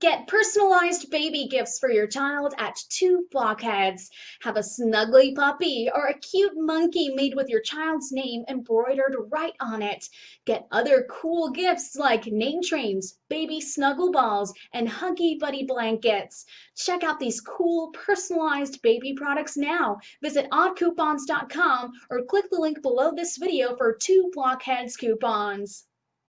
Get personalized baby gifts for your child at Two Blockheads. Have a snuggly puppy or a cute monkey made with your child's name embroidered right on it. Get other cool gifts like name trains, baby snuggle balls, and Huggy Buddy blankets. Check out these cool personalized baby products now. Visit oddcoupons.com or click the link below this video for Two Blockheads coupons.